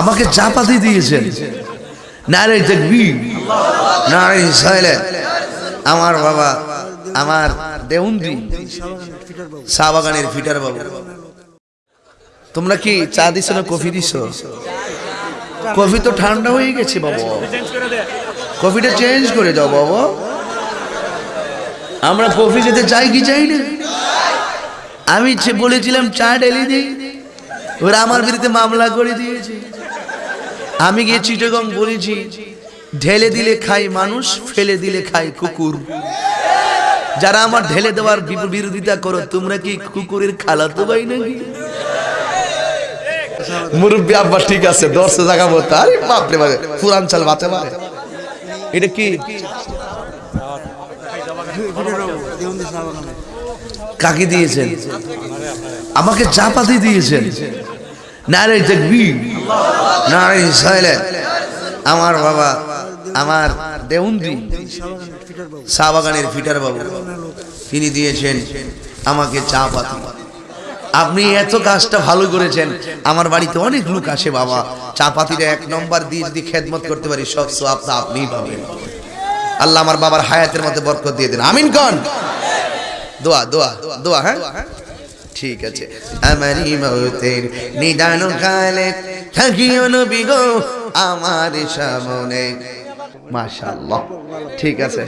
আমাকে চাপাতি দিয়েছেন। নারে দেখবি নারে সাইলে আমার বাবা, আমার দেউন্দি, শাহবাগানের ফিটার বাবু। তোমরা কি চা দিছ না কফি দিছ? কফি তো ঠান্ডা হয়ে গেছে বাবা। কফিটা চেঞ্জ করে দাও বাবা। আমরা কফি খেতে চাই কি চাই না? আমি যে বলেছিলাম চা ডেলি দিই ওরা আমার বিরুদ্ধে মামলা করে দিয়েছে। আমি গিয়ে চিটগং বলেছি, ঢেলে দিলে খাই মানুষ, ফেলে দিলে খাই কুকুর। যারা আমার ঢেলে দেওয়ার বিরোধিতা করো, তোমরা কি কুকুরের খালাতো ভাই নাকি? মুরব্বী আব্বা ঠিক আছে দশে জায়গা বলতে আরে বাপরে বাপরে পুরান চাল বাতে পারে এটা কি? কাকে দিয়েছেন? আমাকে চাপাতি দিয়েছেন। নারে দেখবি নারে সাইলে আমার বাবা, আমার দেউন্দি, শাহবাগানের ফিটার বাবু, তিনি দিয়েছেন আমাকে চা পাতি। আপনি এত কাজটা ভালো করেছেন, আমার বাড়িতে অনেক লোক আসে বাবা। চা পাতিটা এক নম্বর দিয়ে যদি খেদমত করতে পারি, সব তো আপনিই পাবেন। আল্লাহ আমার বাবার হায়াতের মধ্যে বরকত দিয়ে দেন। আমিন কন। দোয়া দোয়া দোয়া হ্যাঁ? ঠিক আছে। আমারই মৌতের নিদান কালে থাকিও নবী গো আমার সামনে। মাশাআল্লাহ। ঠিক আছে।